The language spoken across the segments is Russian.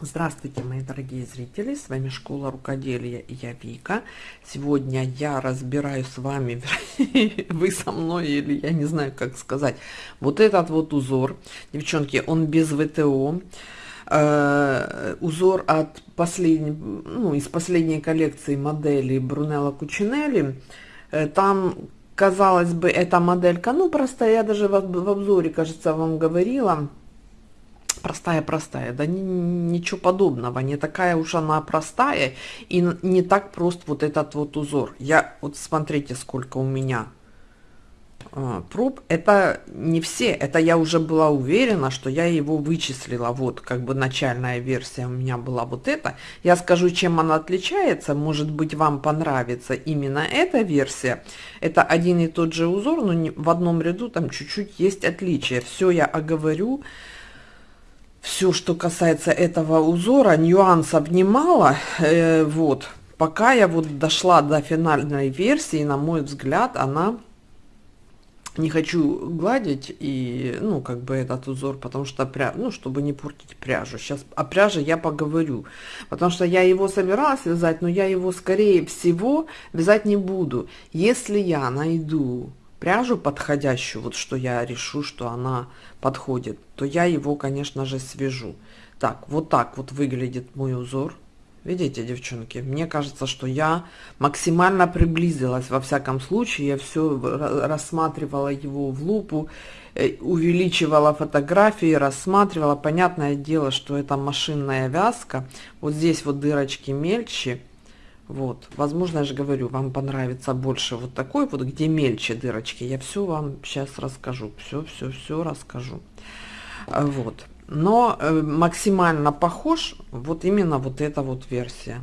Здравствуйте, мои дорогие зрители! С вами Школа Рукоделия и я Вика. Сегодня я разбираю с вами, вы со мной или я не знаю, как сказать, вот этот вот узор. Девчонки, он без ВТО. Э, узор от последней, ну, из последней коллекции моделей Брунелла Кучинелли. Э, там, казалось бы, эта моделька, ну, просто я даже в обзоре, кажется, вам говорила, простая-простая, да ни, ничего подобного, не такая уж она простая и не так прост вот этот вот узор. Я, вот смотрите, сколько у меня э, проб, это не все, это я уже была уверена, что я его вычислила, вот как бы начальная версия у меня была вот эта. Я скажу, чем она отличается, может быть вам понравится именно эта версия. Это один и тот же узор, но в одном ряду там чуть-чуть есть отличия. Все я оговорю все, что касается этого узора, нюансов немало, э, вот, пока я вот дошла до финальной версии, на мой взгляд, она, не хочу гладить и, ну, как бы этот узор, потому что, пря... ну, чтобы не портить пряжу, сейчас о пряже я поговорю, потому что я его собиралась вязать, но я его, скорее всего, вязать не буду, если я найду пряжу подходящую, вот что я решу, что она подходит, то я его, конечно же, свяжу. Так, вот так вот выглядит мой узор. Видите, девчонки, мне кажется, что я максимально приблизилась, во всяком случае, я все рассматривала его в лупу, э, увеличивала фотографии, рассматривала. Понятное дело, что это машинная вязка, вот здесь вот дырочки мельче, вот, возможно, я же говорю, вам понравится больше вот такой вот, где мельче дырочки. Я все вам сейчас расскажу, все, все, все расскажу. А, вот, но э, максимально похож вот именно вот эта вот версия.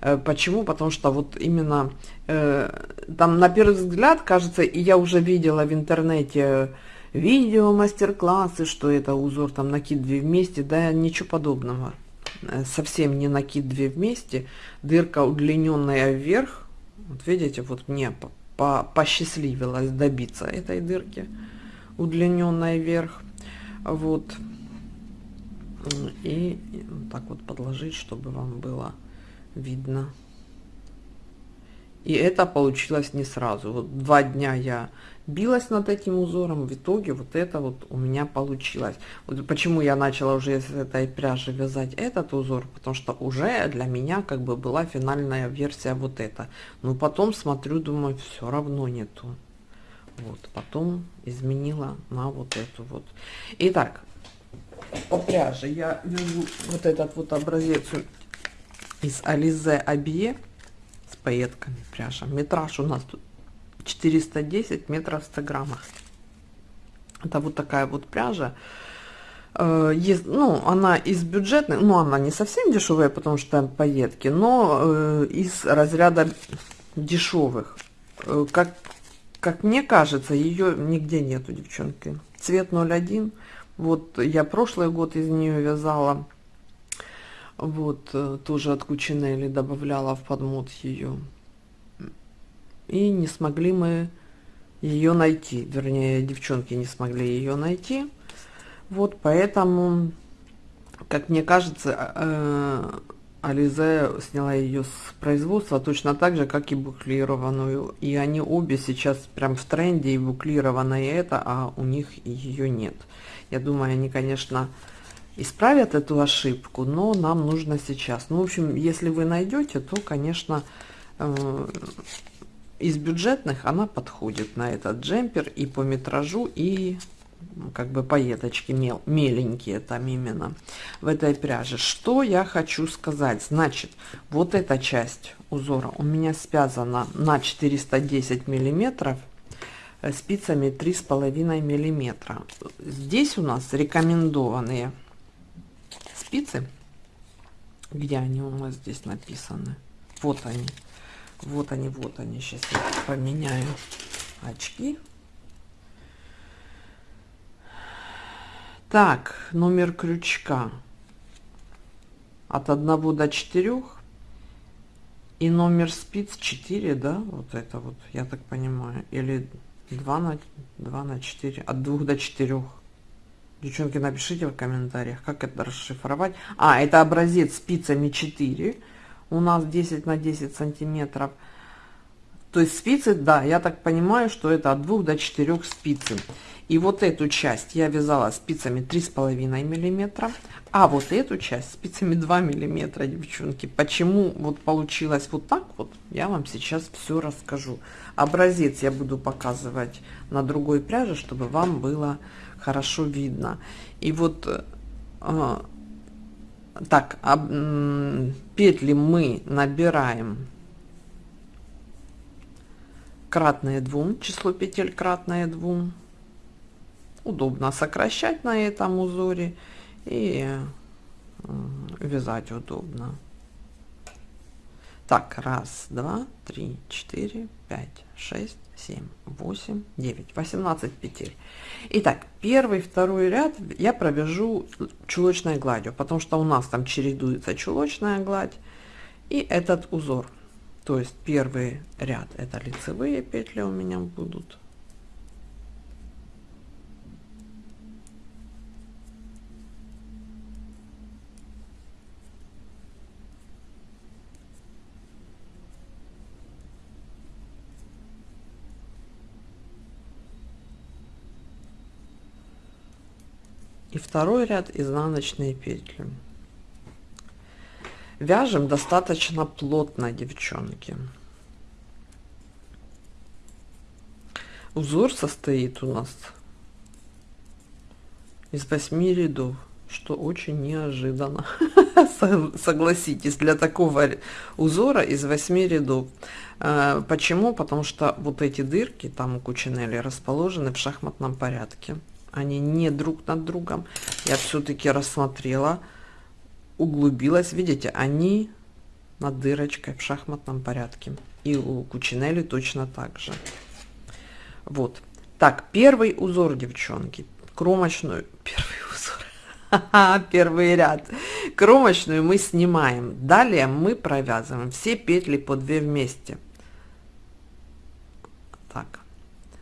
Э, почему? Потому что вот именно э, там на первый взгляд кажется, и я уже видела в интернете видео, мастер-классы, что это узор там накид две вместе, да ничего подобного. Э, совсем не накид две вместе, дырка удлиненная вверх. Вот видите, вот мне по -по посчастливилось добиться этой дырки, удлиненной вверх. Вот. И так вот подложить, чтобы вам было видно. И это получилось не сразу. Вот два дня я билась над этим узором, в итоге вот это вот у меня получилось. Вот почему я начала уже с этой пряжи вязать этот узор, потому что уже для меня как бы была финальная версия вот эта. Но потом смотрю, думаю, все равно нету. Вот, потом изменила на вот эту вот. Итак, по пряже я вяжу вот этот вот образец из Ализе Абье пайетками пряжа. Метраж у нас тут 410 метров в 100 граммах. Это вот такая вот пряжа. Э, есть, ну, она из бюджетной, ну, она не совсем дешевая, потому что пайетки, но э, из разряда дешевых. Э, как, как мне кажется, ее нигде нету, девчонки. Цвет 01. Вот я прошлый год из нее вязала. Вот, э, тоже от Кучинелли добавляла в подмот ее и не смогли мы ее найти, вернее, девчонки не смогли ее найти. Вот поэтому, как мне кажется, э, Ализе сняла ее с производства точно так же, как и буклированную. И они обе сейчас прям в тренде, и буклированная это, а у них ее нет. Я думаю, они, конечно, исправят эту ошибку, но нам нужно сейчас. Ну, в общем, если вы найдете, то, конечно, э, из бюджетных она подходит на этот джемпер и по метражу, и как бы поеточки мел, меленькие там именно в этой пряже. Что я хочу сказать? Значит, вот эта часть узора у меня связана на 410 миллиметров э, спицами 3,5 миллиметра. Здесь у нас рекомендованные спицы. Где они у нас здесь написаны? Вот они. Вот они, вот они. Сейчас я поменяю очки. Так, номер крючка от 1 до 4 и номер спиц 4, да, вот это вот, я так понимаю, или 2 на, 2 на 4, от 2 до 4, Девчонки, напишите в комментариях, как это расшифровать. А, это образец спицами 4. У нас 10 на 10 сантиметров. То есть спицы, да, я так понимаю, что это от 2 до 4 спицы. И вот эту часть я вязала спицами 3,5 миллиметра, а вот эту часть спицами 2 миллиметра, девчонки. Почему вот получилось вот так вот, я вам сейчас все расскажу. Образец я буду показывать на другой пряже, чтобы вам было хорошо видно. И вот э, так, об, петли мы набираем кратное 2, число петель кратное 2 удобно сокращать на этом узоре и вязать удобно. Так, раз, два, три, четыре, пять, шесть, семь, восемь, девять, восемнадцать петель. Итак, первый, второй ряд я провяжу чулочной гладью, потому что у нас там чередуется чулочная гладь и этот узор. То есть первый ряд это лицевые петли у меня будут. Второй ряд изнаночные петли. Вяжем достаточно плотно девчонки. Узор состоит у нас из 8 рядов что очень неожиданно. Согласитесь для такого узора из 8 рядов. Э, почему? Потому что вот эти дырки там у кучинели расположены в шахматном порядке они не друг над другом. Я все-таки рассмотрела, углубилась. Видите, они над дырочкой в шахматном порядке. И у Кучинели точно так же. Вот. Так, первый узор, девчонки. Кромочную. Первый узор. Первый ряд. Кромочную мы снимаем. Далее мы провязываем все петли по 2 вместе. Так.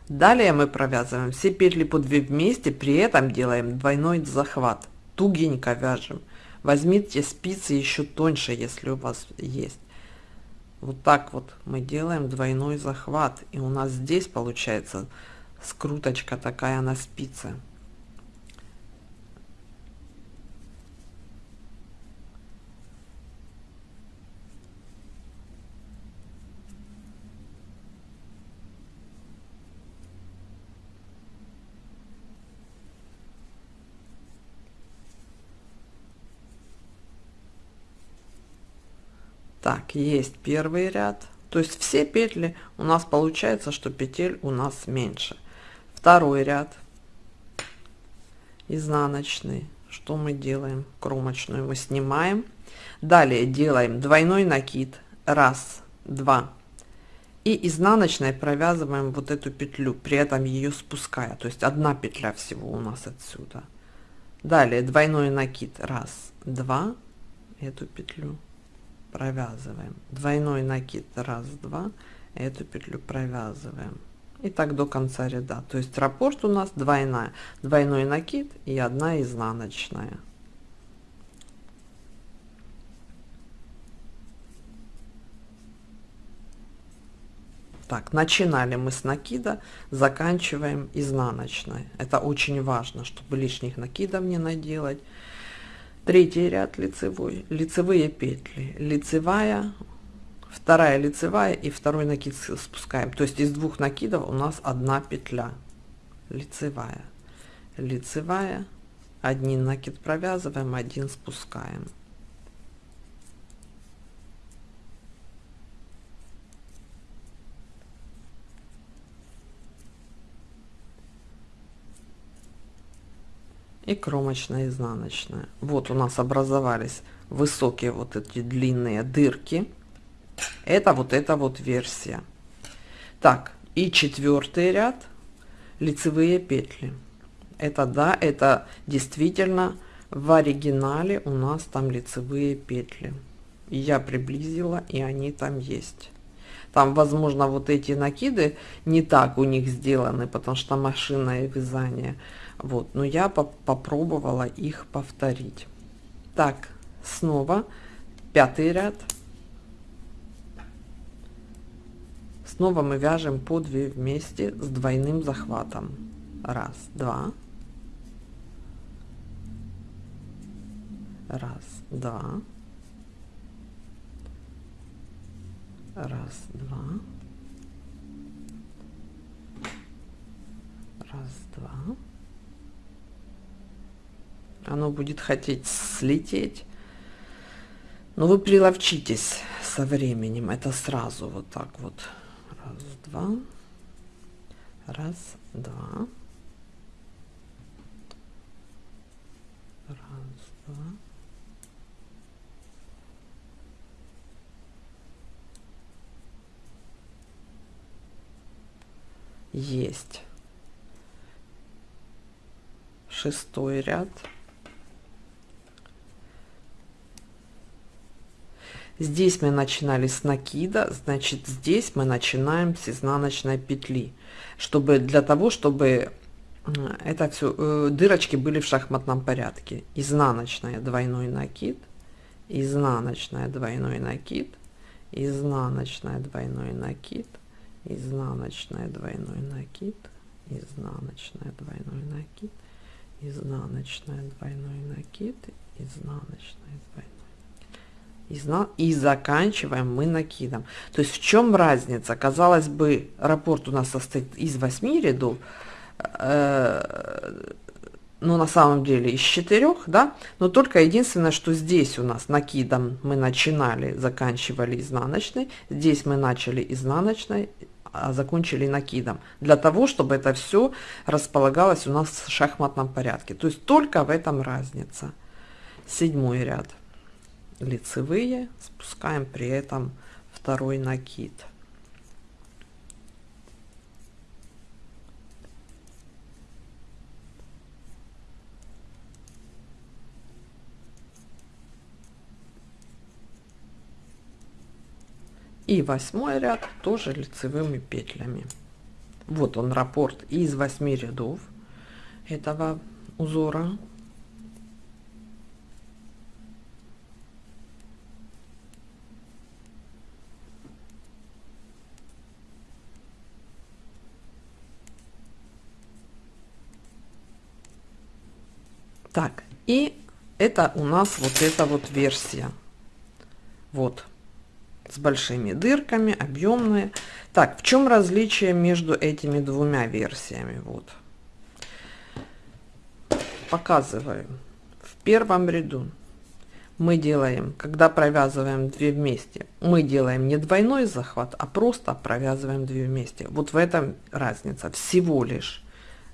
Далее мы провязываем все петли по 2 вместе, при этом делаем двойной захват. Тугенько вяжем. Возьмите спицы еще тоньше, если у вас есть. Вот так вот мы делаем двойной захват. И у нас здесь получается скруточка такая на спице. Так, есть первый ряд. То есть все петли у нас получается, что петель у нас меньше. Второй ряд. Изнаночный. Что мы делаем? Кромочную мы снимаем. Далее делаем двойной накид. Раз, два. И изнаночной провязываем вот эту петлю, при этом ее спуская. То есть одна петля всего у нас отсюда. Далее двойной накид. Раз, два. Эту петлю провязываем. Двойной накид раз два эту петлю провязываем. И так до конца ряда. То есть раппорт у нас двойная. Двойной накид и одна изнаночная. Так начинали мы с накида заканчиваем изнаночной. Это очень важно чтобы лишних накидов не наделать третий ряд лицевой лицевые петли. Лицевая вторая лицевая и второй накид спускаем. То есть из двух накидов у нас одна петля. Лицевая лицевая один накид провязываем один спускаем и кромочная изнаночная. Вот у нас образовались высокие вот эти длинные дырки. Это вот эта вот версия. Так и четвертый ряд лицевые петли. Это да это действительно в оригинале у нас там лицевые петли. Я приблизила и они там есть. Там возможно вот эти накиды не так у них сделаны потому что машинное вязание Вот, но я по попробовала их повторить. Так, снова пятый ряд. Снова мы вяжем по 2 вместе с двойным захватом. Раз, два. Раз, два. Раз, два. Раз, два. Оно будет хотеть слететь. Но вы приловчитесь со временем. Это сразу вот так вот. Раз, два. Раз, два. Раз, два. Есть. Шестой ряд. Здесь мы начинали с накида, значит здесь мы начинаем с изнаночной петли, чтобы для того, чтобы это все э, дырочки были в шахматном порядке. Изнаночная двойной накид, изнаночная двойной накид, изнаночная двойной накид, изнаночная двойной накид, изнаночная двойной накид, изнаночная двойной накид, изнаночная двойной и заканчиваем мы накидом. То есть в чем разница? Казалось бы, раппорт у нас состоит из 8 рядов, э, но на самом деле из 4, да, но только единственное, что здесь у нас накидом мы начинали, заканчивали изнаночной, здесь мы начали изнаночной, а закончили накидом, для того, чтобы это все располагалось у нас в шахматном порядке. То есть только в этом разница. Седьмой ряд лицевые, спускаем при этом второй накид. И восьмой ряд тоже лицевыми петлями. Вот он раппорт из 8 рядов этого узора Так, и это у нас вот эта вот версия. Вот, с большими дырками, объемные. Так, в чем различие между этими двумя версиями? Вот. Показываю. В первом ряду мы делаем, когда провязываем 2 вместе, мы делаем не двойной захват, а просто провязываем 2 вместе. Вот в этом разница, всего лишь.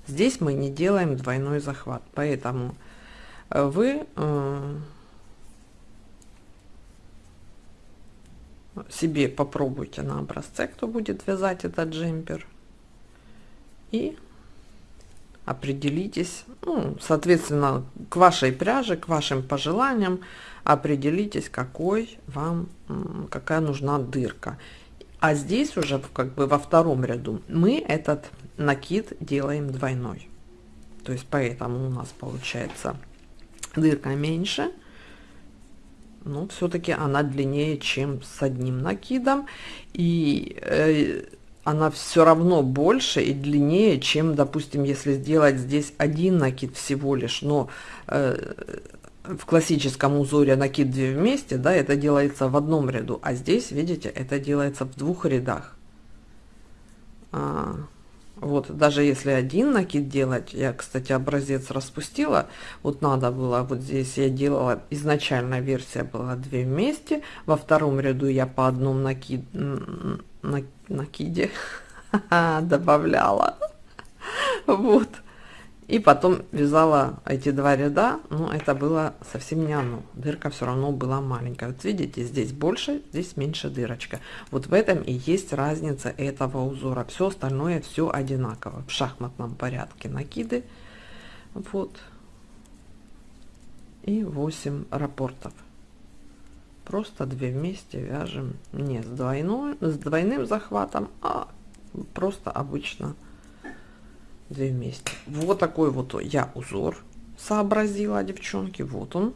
Здесь мы не делаем двойной захват, поэтому вы э, себе попробуйте на образце, кто будет вязать этот джемпер. И определитесь, ну, соответственно, к вашей пряже, к вашим пожеланиям, определитесь, какой вам, какая нужна дырка. А здесь уже как бы во втором ряду мы этот накид делаем двойной. То есть поэтому у нас получается дырка меньше, но все-таки она длиннее, чем с одним накидом, и э, она все равно больше и длиннее, чем, допустим, если сделать здесь один накид всего лишь, но э, в классическом узоре накид 2 вместе, да, это делается в одном ряду, а здесь, видите, это делается в двух рядах. А, вот, даже если один накид делать, я, кстати, образец распустила, вот надо было, вот здесь я делала, изначально версия была две вместе, во втором ряду я по одному накид, на, накиде добавляла, вот, и потом вязала эти два ряда, но это было совсем не оно. Дырка все равно была маленькая. Вот видите, здесь больше, здесь меньше дырочка. Вот в этом и есть разница этого узора. Все остальное все одинаково. В шахматном порядке накиды. Вот. И 8 рапортов. Просто две вместе вяжем не с, двойной, с двойным захватом, а просто обычно две вместе. Вот такой вот я узор сообразила, девчонки. Вот он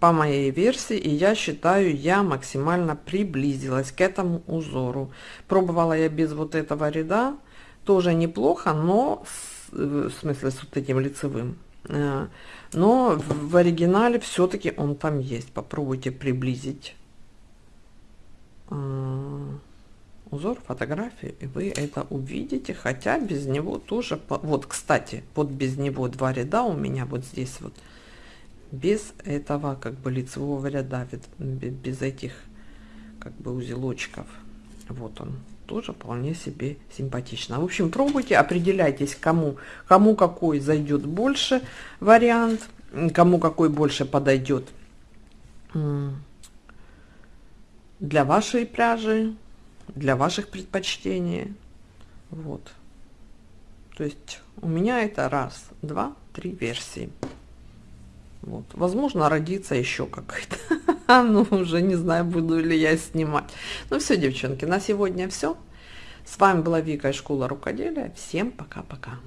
по моей версии, и я считаю, я максимально приблизилась к этому узору. Пробовала я без вот этого ряда, тоже неплохо, но с, в смысле с вот этим лицевым. Э, но в оригинале все-таки он там есть. Попробуйте приблизить э, узор фотографии, и вы это увидите, хотя без него тоже... Вот, кстати, вот без него два ряда у меня вот здесь вот без этого как бы лицевого ряда, без этих как бы узелочков. Вот он тоже вполне себе симпатично. В общем, пробуйте, определяйтесь, кому, кому какой зайдет больше вариант, кому какой больше подойдет для вашей пряжи, для ваших предпочтений. Вот. То есть у меня это раз, два, три версии. Вот. Возможно, родится еще какая-то. ну, уже не знаю, буду ли я снимать. Ну все, девчонки, на сегодня все. С вами была Вика из школы рукоделия. Всем пока-пока.